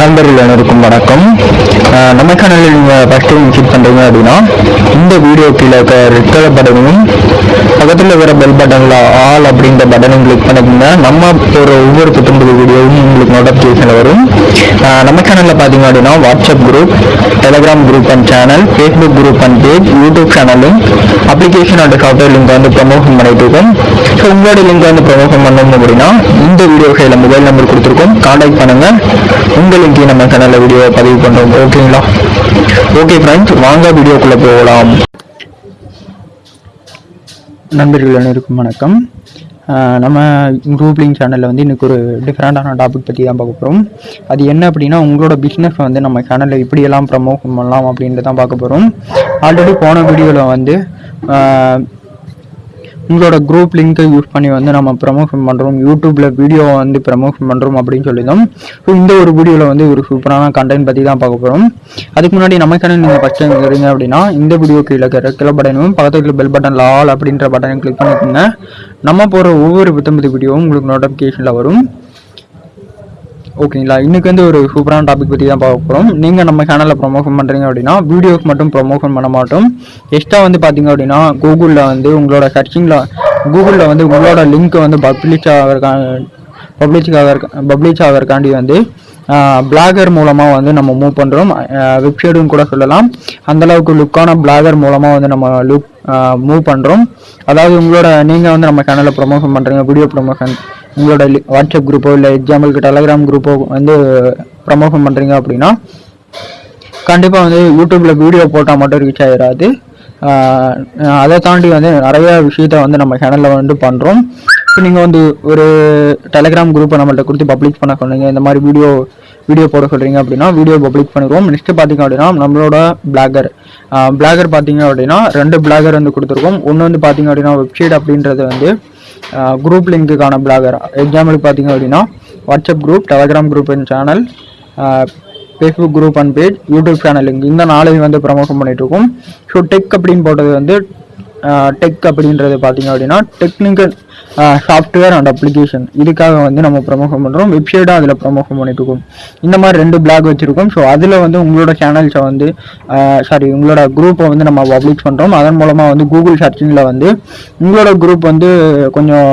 நண்பர்கள் அனைவருக்கும் வணக்கம். நம்ம சேனலில் நீங்கள் ஃபஸ்ட் டைம் விசிட் பண்ணுறீங்க அப்படின்னா இந்த வீடியோ கீழே இருக்க ரெட் கலர் பட்டனையும் பக்கத்தில் இருக்கிற பெல் பட்டனில் ஆல் அப்படின்ற பட்டனையும் கிளிக் பண்ணிக்கோங்க. நம்ம ஒரு ஒவ்வொரு புத்தம்பது வீடியோவும் உங்களுக்கு நோட்டிஃபிகேஷனில் வரும். நம்ம சேனலில் பார்த்தீங்க அப்படின்னா WhatsApp group Telegram group and channel Facebook group and page YouTube சேனலும் அப்ளிகேஷன் அண்ட் சாஃப்ட்வேர் லிங்க் வந்து ப்ரமோஷன் பண்ணிட்டு இருக்கோம். ஸோ உங்களோட லிங்க் வந்து ப்ரமோஷன் பண்ணணும் அப்படின்னா இந்த வீடியோ கையில் மொபைல் நம்பர் கொடுத்துருக்கோம். கான்டாக்ட் பண்ணுங்கள் உங்கள் லிங்க் நம்ம சேனலில் வீடியோ பதிவு பண்ணுறோம் ஓகேங்களா ஓகே ஃப்ரெண்ட்ஸ் வாங்க வீடியோக்குள்ளே போகலாம். நண்பர்கள் அனைவருக்கும் வணக்கம். நம்ம குரூப்லிங் சேனலில் வந்து இன்னைக்கு ஒரு டிஃப்ரெண்ட்டான டாபிக் பற்றி தான் பார்க்க போகிறோம் அது என்ன அப்படின்னா உங்களோட பிஸ்னஸ் வந்து நம்ம சேனலில் இப்படியெல்லாம் ப்ரமோட் பண்ணலாம் அப்படின்ட்டு தான் பார்க்க போகிறோம் ஆல்ரெடி போன வீடியோவில் வந்து உங்களோட குரூப் லிங்க்கை யூஸ் பண்ணி வந்து நம்ம ப்ரமோஷன் பண்ணுறோம் யூடியூப்பில் வீடியோ வந்து ப்ரமோஷன் பண்ணுறோம் அப்படின்னு சொல்லியிருந்தோம். ஸோ இந்த ஒரு வீடியோவில் வந்து ஒரு சூப்பரான கண்டென்ட் பற்றி தான் பார்க்க போகிறோம் அதுக்கு முன்னாடி நம்ம சேனல் நீங்கள் ஃபஸ்ட் டைம் இருக்கிறீங்க அப்படின்னா இந்த வீடியோ கீழே இருக்கிற கிள பட்டனும் பக்கத்தில் பெல் பட்டன் ஆல் அப்படின்ற பட்டனை கிளிக் பண்ணிக்கோங்க. நம்ம போகிற ஒவ்வொரு புத்தம்பது வீடியோவும் உங்களுக்கு நோட்டிஃபிகேஷனில் வரும். ஓகேங்களா இன்னைக்கு வந்து ஒரு சூப்பரான டாபிக் பற்றி தான் பார்க்க போகிறோம் நீங்கள் நம்ம சேனலில் ப்ரொமோஷன் பண்ணுறீங்க அப்படின்னா வீடியோஸ் மட்டும் ப்ரொமோஷன் பண்ண மாட்டோம். எக்ஸ்ட்ரா வந்து பார்த்தீங்க அப்படின்னா கூகுளில் வந்து உங்களோட சர்ச்சிங்கில் கூகுளில் வந்து உங்களோட லிங்க்கை வந்து பப்ளிஷ் ஆகிறக்கா பப்ளிஷ் ஆகிற பப்ளிஷ் ஆகிறக்காண்டி வந்து பிளாகர் மூலமாக வந்து நம்ம மூவ் பண்ணுறோம் வெப்சைட்டுன்னு கூட சொல்லலாம். அந்த அளவுக்கு லுக்கான பிளாகர் மூலமாக வந்து நம்ம லுக் மூவ் பண்ணுறோம் அதாவது உங்களோட நீங்கள் வந்து நம்ம சேனலில் ப்ரொமோஷன் பண்ணுறீங்க வீடியோ ப்ரொமோஷன் உங்களோட வாட்ஸ்அப் குரூப்போ இல்லை எக்ஸாம்பிளுக்கு டெலகிராம் குரூப்போ வந்து ப்ரமோஷன் பண்ணுறீங்க அப்படின்னா கண்டிப்பாக வந்து யூடியூப்பில் வீடியோ போட்டால் மட்டும் ரீச் ஆகிடாது அதை தாண்டி வந்து நிறைய விஷயத்த வந்து நம்ம சேனலில் வந்து பண்ணுறோம் இப்போ நீங்கள் வந்து ஒரு டெலகிராம் குரூப்பை நம்மள்ட்ட கொடுத்து பப்ளிக் பண்ண சொன்னீங்க இந்த மாதிரி வீடியோ வீடியோ போட சொல்கிறீங்க அப்படின்னா வீடியோ பப்ளிக் பண்ணிடுவோம். நெக்ஸ்ட்டு பார்த்தீங்க அப்படின்னா நம்மளோட பிளாகர் பிளாகர் பார்த்தீங்க அப்படின்னா ரெண்டு பிளாகர் வந்து கொடுத்துருக்கோம். ஒன்று வந்து பார்த்தீங்க அப்படின்னா வெப்சைட் அப்படின்றது வந்து குரூப் லிங்க்குக்கான பிளாகர் எக்ஸாம்பிளுக்கு பார்த்தீங்க அப்படின்னா WhatsApp group Telegram group and channel Facebook group and page YouTube channel link இந்த நாளையும் வந்து ப்ரமோஷன் பண்ணிகிட்ருக்கோம் இருக்கோம். ஸோ டெக் அப்படின்னு போட்டது வந்து டெக் அப்படின்றது பார்த்தீங்க அப்படின்னா டெக்னிக்கல் சாஃப்ட்வேர் அண்ட் அப்ளிகேஷன் இதுக்காக வந்து நம்ம ப்ரமோஷன் பண்ணுறோம் வெப்சைட்டும் அதில் ப்ரமோஷன் பண்ணிட்டுருக்கோம். இந்த மாதிரி ரெண்டு பிளாக் வச்சுருக்கோம். ஸோ அதில் வந்து உங்களோட சேனல்ஸை வந்து சாரி உங்களோட குரூப்பை வந்து நம்ம பப்ளிஷ் பண்ணுறோம் அதன் மூலமாக வந்து கூகுள் சர்ச்சிங்கில் வந்து உங்களோட குரூப் வந்து கொஞ்சம்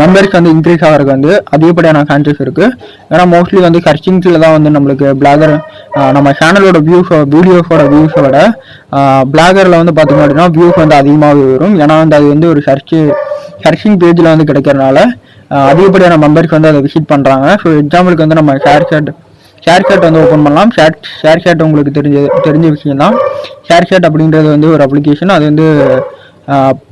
மெம்பர்ஸ் வந்து இன்க்ரீஸ் ஆகிறதுக்கு வந்து அதிகப்படியான சான்சஸ் இருக்குது ஏன்னா மோஸ்ட்லி வந்து சர்ச்சிங்ஸில் தான் வந்து நம்மளுக்கு பிளாகர் நம்ம சேனலோட வியூஸ் வீடியோஸோட வியூஸை விட பிளாகரில் வந்து பார்த்தீங்க அப்படின்னா வியூஸ் வந்து அதிகமாகவே வரும். ஏன்னா வந்து அது வந்து ஒரு சர்ச்சு சர்ச்சிங் பேஜில் வந்து கிடைக்கிறனால அதிகப்படியான மெம்பர்ஸ் வந்து அதை விசிட் பண்ணுறாங்க ஸோ எக்ஸாம்பிளுக்கு வந்து நம்ம ஷேர் சேட் ஷேர் சேட் வந்து ஓப்பன் பண்ணலாம். ஷேர் ஷேர் சேட் உங்களுக்கு தெரிஞ்ச தெரிஞ்ச விஷயம் தான் ஷேர் சேட் அப்படின்றது வந்து ஒரு அப்ளிகேஷன் அது வந்து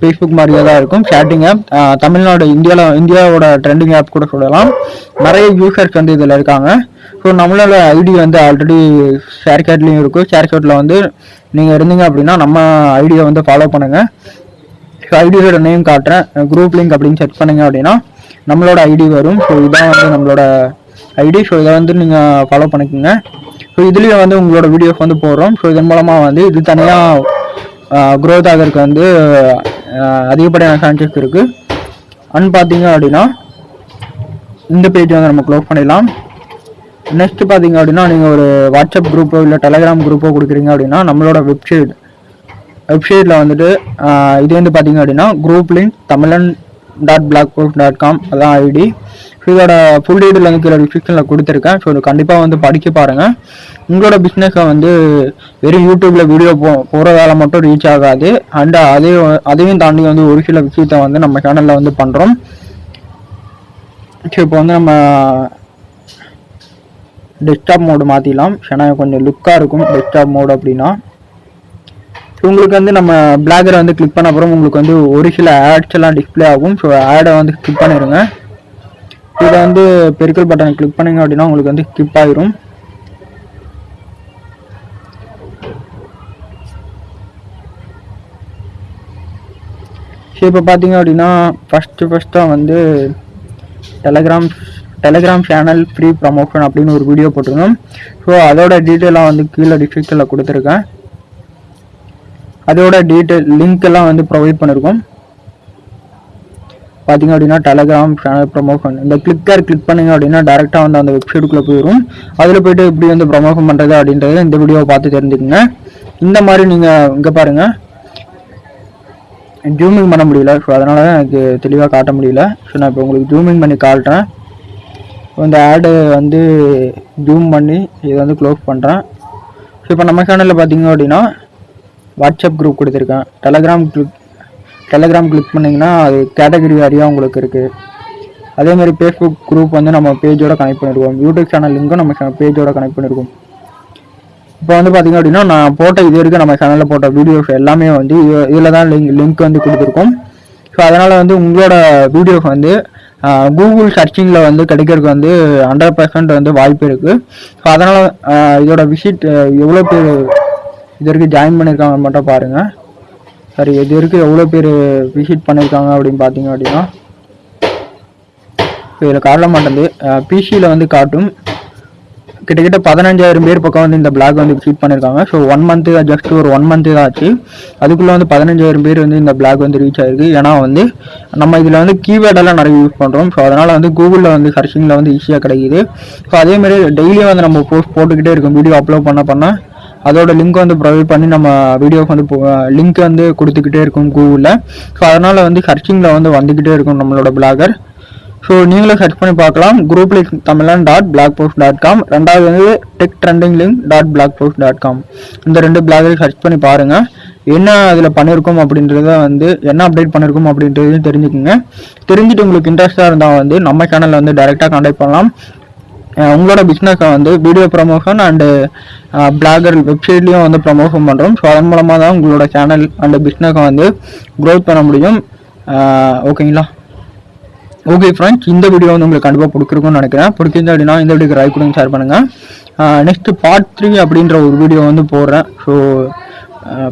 ஃபேஸ்புக் மாதிரியே தான் இருக்கும் சேட்டிங் ஆப் தமிழ்நாடு இந்தியாவில் இந்தியாவோட ட்ரெண்டிங் ஆப் கூட சொல்லலாம். நிறைய யூசர்ஸ் வந்து இதில் இருக்காங்க. ஸோ நம்மளோட ஐடி வந்து ஆல்ரெடி ஷேர் இருக்கும் ஷேர் கேட்டில் வந்து நீங்கள் இருந்தீங்க அப்படின்னா நம்ம ஐடியை வந்து ஃபாலோ பண்ணுங்கள் ஸோ ஐடியோட நேம் காட்டுறேன். குரூப் லிங்க் அப்படின்னு செக் பண்ணுங்க அப்படின்னா நம்மளோட ஐடி வரும். ஸோ இதான் வந்து நம்மளோட ஐடி ஸோ இதை வந்து நீங்கள் ஃபாலோ பண்ணிக்கோங்க. ஸோ இதுலேயும் வந்து உங்களோட வீடியோஸ் வந்து போடுறோம். ஸோ இதன் மூலமாக வந்து இது தனியாக க்ரோத் ஆகிறதுக்கு வந்து அதிகப்படியான சான்சஸ் இருக்குது அண்ட் பார்த்தீங்க அப்படின்னா இந்த பேஜ் வந்து நம்ம க்ளோஸ் பண்ணிடலாம். நெக்ஸ்ட் பார்த்தீங்க அப்படின்னா நீங்கள் ஒரு வாட்ஸ்அப் குரூப்போ இல்லை டெலகிராம் குரூப்போ கொடுக்குறீங்க அப்படின்னா நம்மளோட வெப்சைட் வெப்சைட்டில் வந்துட்டு இது வந்து பார்த்தீங்க அப்படின்னா group link Tamilan dot blog dot com அதான் ஐடி இதோட ஃபுல் டீடைல் வந்து கீழே டிஸ்கிரிப்ஷனில் கொடுத்துருக்கேன். ஸோ இது கண்டிப்பாக வந்து படிக்க பாருங்கள் உங்களோட பிஸ்னஸை வந்து வெறும் யூடியூப்பில் வீடியோ போ போகிற வேலை மட்டும் ரீச் ஆகாது. அண்ட் அதே அதையும் தாண்டி வந்து ஒரு சில விஷயத்த வந்து நம்ம சேனலில் வந்து பண்ணுறோம் ஸோ இப்போ வந்து நம்ம டெஸ்க்டாப் மோடு மாற்றிடலாம் ஏன்னா கொஞ்சம் லுக்காக இருக்கும் டெஸ்க்டாப் மோடு அப்படின்னா. ஸோ உங்களுக்கு வந்து நம்ம பிளாகரை வந்து கிளிக் பண்ண அப்புறம் உங்களுக்கு வந்து ஒரு சில ஆட்ஸ் எல்லாம் டிஸ்ப்ளே ஆகும். ஸோ ஆடை வந்து கிளிக் பண்ணிடுங்க. இதை வந்து பெருக்கல் பட்டனை கிளிக் பண்ணீங்க அப்படின்னா உங்களுக்கு வந்து கிப் ஆயிரும். ஸோ இப்போ பார்த்தீங்க அப்படின்னா ஃபஸ்ட்டு ஃபஸ்ட்டாக வந்து Telegram Telegram channel free promotion அப்படின்னு ஒரு வீடியோ போட்டிருந்தோம். ஸோ அதோட டீட்டெயிலாக வந்து கீழே டிஸ்கிரிப்ஷனில் கொடுத்துருக்கேன். அதோட டீட்டெயில் லிங்க் எல்லாம் வந்து ப்ரொவைட் பண்ணியிருக்கோம் பார்த்தீங்க அப்படின்னா டெலகிராம் சேனல் ப்ரொமோஷன் இந்த கிளிக்கர் கிளிக் பண்ணுங்க அப்படின்னா டேரெக்டாக வந்து அந்த வெப்சைட்டுக்குள்ளே போயிடும் அதில் போய்ட்டு எப்படி வந்து ப்ரொமோஷன் பண்ணுறது அப்படின்றத இந்த வீடியோவை பார்த்து தெரிஞ்சுக்கங்க. இந்த மாதிரி நீங்கள் இங்கே பாருங்கள் ஜூமிங் பண்ண முடியல. ஸோ அதனால தான் எனக்கு தெளிவாக காட்ட முடியல. ஸோ நான் இப்போ உங்களுக்கு ஜூமிங் பண்ணி காட்டுறேன். இந்த ஆடு வந்து ஜூம் பண்ணி இதை வந்து க்ளோஸ் பண்ணுறேன் ஸோ இப்போ நம்ம சேனலில் பார்த்தீங்க அப்படின்னா வாட்ஸ்அப் குரூப் கொடுத்துருக்கேன். டெலகிராம் கிளிக் டெலகிராம் கிளிக் பண்ணிங்கன்னா அது கேட்டகரி வாரியாக உங்களுக்கு இருக்குது அதே மாதிரி ஃபேஸ்புக் குரூப் வந்து நம்ம பேஜோட கனெக்ட் பண்ணிருக்கோம். யூடியூப் சேனல் லிங்க்கும் நம்ம பேஜோட கனெக்ட் பண்ணிருக்கோம். இப்போ வந்து பார்த்திங்க அப்படின்னா நான் போட்ட இது வரைக்கும் நம்ம சேனலில் போட்ட வீடியோஸ் எல்லாமே வந்து இதில் தான் லிங்க் லிங்க் வந்து கொடுத்துருக்கோம். ஸோ அதனால் வந்து உங்களோட வீடியோஸ் வந்து கூகுள் சர்ச்சிங்கில் வந்து கிடைக்கிறதுக்கு வந்து ஹண்ட்ரட் பர்சன்ட் வந்து வாய்ப்பு இருக்குது ஸோ அதனால் இதோட விசிட் எவ்வளோ பேர் இது வரைக்கும் ஜாயின் பண்ணியிருக்காங்க மட்டும் பாருங்கள் சரி இது வரைக்கும் எவ்வளோ பேர் விசிட் பண்ணியிருக்காங்க அப்படின்னு பார்த்தீங்க அப்படின்னா இதில் காட்ட மாட்டேங்குது பிசியில் வந்து காட்டும். கிட்டத்தட்ட பதினஞ்சாயிரம் பேர் பக்கம் வந்து இந்த பிளாக் வந்து விசிட் பண்ணியிருக்காங்க ஸோ ஒன் மந்த்து ஜஸ்ட் ஒரு ஒன் மந்த்து தான் ஆச்சு. அதுக்குள்ளே வந்து பதினஞ்சாயிரம் பேர் வந்து இந்த பிளாக் வந்து ரீச் ஆயிருக்கு. ஏன்னா வந்து நம்ம இதில் வந்து கீவேர்டெல்லாம் நிறைய யூஸ் பண்ணுறோம் ஸோ அதனால் வந்து கூகுளில் வந்து சர்ச்சிங்கில் வந்து ஈஸியாக கிடைக்குது. ஸோ அதேமாதிரி டெய்லியும் வந்து நம்ம போஸ்ட் போட்டுக்கிட்டே இருக்கும். வீடியோ அப்லோட் பண்ண பண்ணால் அதோட லிங்க் வந்து ப்ரொவைட் பண்ணி நம்ம வீடியோக்கு வந்து லிங்க் வந்து கொடுத்துக்கிட்டே இருக்கும் கூகுளில் ஸோ அதனால் வந்து சர்ச்சிங்கில் வந்து வந்துக்கிட்டே இருக்கும் நம்மளோட பிளாகர் ஸோ நீங்களும் சர்ச் பண்ணி பார்க்கலாம். Group link Tamilan dot blog post dot com ரெண்டாவது வந்து tech trending link dot blog post dot com இந்த ரெண்டு பிளாகையும் சர்ச் பண்ணி பாருங்கள் என்ன அதில் பண்ணியிருக்கோம் அப்படின்றத வந்து என்ன அப்டேட் பண்ணியிருக்கோம் அப்படின்றதையும் தெரிஞ்சுக்கோங்க. தெரிஞ்சுட்டு உங்களுக்கு இன்ட்ரெஸ்ட்டாக இருந்தால் வந்து நம்ம சேனலில் வந்து டைரெக்டாக கான்டாக்ட் பண்ணலாம். உங்களோட பிஸ்னஸை வந்து வீடியோ ப்ரமோஷன் அண்டு பிளாகர் வெப்சைட்லேயும் வந்து ப்ரமோஷன் பண்ணுறோம் ஸோ அதன் மூலமாக தான் உங்களோட சேனல் அண்டு பிஸ்னஸை வந்து க்ரோத் பண்ண முடியும். ஓகேங்களா ஓகே ஃப்ரெண்ட்ஸ் இந்த வீடியோ வந்து உங்களுக்கு கண்டிப்பாக பிடிச்சிருக்கும்னு நினைக்கிறேன். பிடிச்சிருந்தா அப்படின்னா இந்த வீடியோக்கு ரைட் கொடுங்க ஷேர் பண்ணுங்கள் நெக்ஸ்ட்டு பார்ட் த்ரீ அப்படின்ற ஒரு வீடியோ வந்து போடுறேன். ஸோ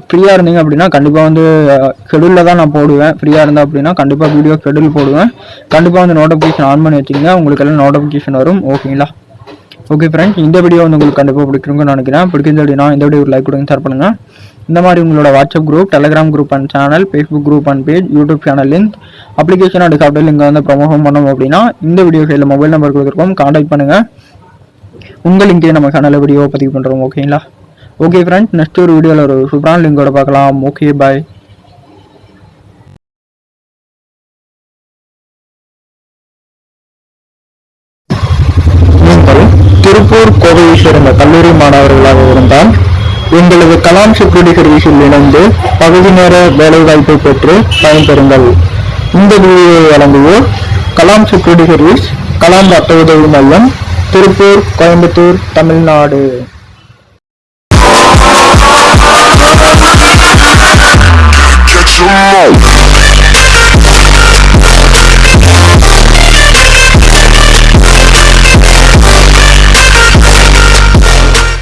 ஃப்ரீயாக இருந்தீங்க அப்படின்னா கண்டிப்பாக வந்து ஷெடியூலில் தான் நான் போடுவேன். ஃப்ரீயாக இருந்தால் அப்படின்னா கண்டிப்பாக வீடியோ ஷெடியூல் போடுவேன். கண்டிப்பாக வந்து நோட்டிஃபிகேஷன் ஆன் பண்ணி வச்சுக்கோங்க உங்களுக்கு எல்லாம் நோட்டிஃபிகேஷன் வரும். ஓகேங்களா ஓகே ஃப்ரெண்ட்ஸ் இந்த வீடியோ வந்து உங்களுக்கு கண்டிப்பாக பிடிக்குன்னு நினைக்கிறேன். பிடிக்கிறது அப்படின்னா இந்த வீடியோ ஒரு லைக் கொடுங்க ஷேர் பண்ணுங்கள் இந்த மாதிரி உங்களோட WhatsApp group Telegram group and channel Facebook group and page YouTube channel link application and software link வந்து ப்ரமோஷன் பண்ணோம் அப்படின்னா இந்த வீடியோ சைடில் மொபைல் நம்பர் கொடுத்துருக்கோம். காண்டாக்ட் பண்ணுங்கள் உங்கள் லிங்கே நம்ம சேனலில் வீடியோ பதிவு பண்ணுறோம் ஓகேங்களா ஓகே ஃப்ரெண்ட்ஸ் நெக்ஸ்ட் ஒரு வீடியோவில் ஒரு சூப்பரான லிங்கோட பார்க்கலாம். ஓகே பாய் திருப்பூர் கோவையை சேர்ந்த கல்லூரி மாணவர்களாக இருந்தால் எங்களது கலாம் செக்யூரிட்டி சர்வீஸில் இணைந்து பகுதி நேர வேலைவாய்ப்பை பெற்று பயன்பெறுங்கள். இந்த வீடியோவை வழங்குவோர் கலாம் செக்யூரிட்டி சர்வீஸ் கலாம் ரத்த உதவி மையம் திருப்பூர் கோயம்புத்தூர் தமிழ்நாடு.